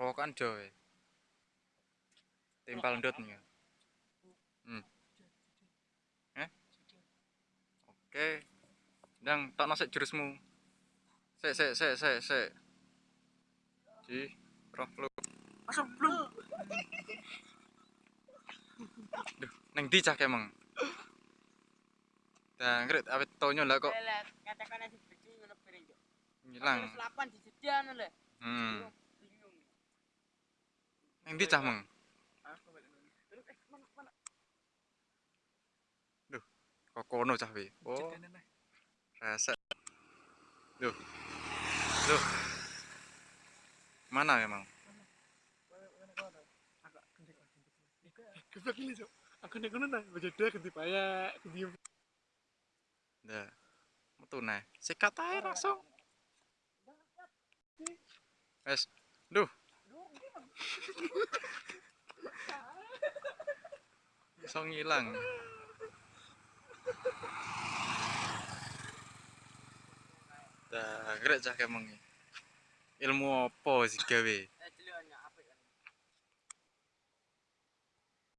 Rokokan Joy. Timpal ndut nih. Hmm. Eh? Oke. Dang, tak nasik jurusmu. Sek, sek, sek, sek, sek. Ji, roh lu. Masuk belum? Duh, neng di cah emang. Dan ngret awet tonyo lah kok Lelet, katakan aja beci ngono piring kok. ngilang. Lho. Hmm. Bingung. Neng di cah meng. Mana? Kok kono cah wi. Oh, rasa. Duh. Duh. Mana emang? Keblak ini, Cok. Aku nek ngono nah, baca dia ganti paya, ganti Dah. Metu nah. Sikat ae langsung. Wes. Duh. Iso ngilang. Dah, grek cah emang. Ilmu apa sih gawe?